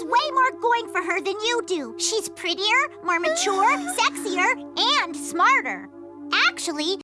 has way more going for her than you do. She's prettier, more mature, sexier, and smarter. Actually,